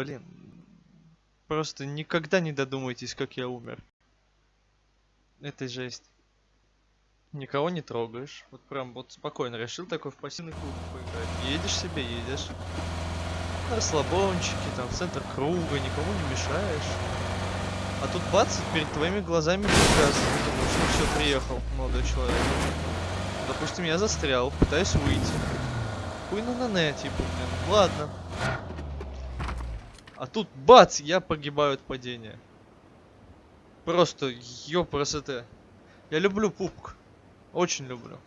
блин. Просто никогда не додумайтесь, как я умер. Это жесть. Никого не трогаешь. Вот прям вот спокойно решил такой в пассивный клуб поиграть. Едешь себе, едешь. На расслабончики, там, в центр круга, никому не мешаешь. А тут бац, перед твоими глазами приказ. Думаешь, ну все, приехал молодой человек. Допустим, я застрял, пытаюсь выйти. Хуй на на типа, блин. Ладно. А тут бац, я погибаю от падения. Просто ёпросоте. Я люблю пупк. Очень люблю.